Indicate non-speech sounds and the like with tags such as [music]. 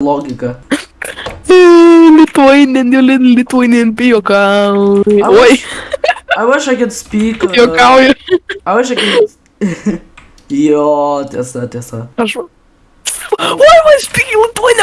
lógica. Hum, Lithuanian, you little Lithuanian piokauju. I Oi, I wish I could speak. Uh, piokauju. I wish I could. [laughs] Yo, testa, testa. Why am I speaking Lithuanian?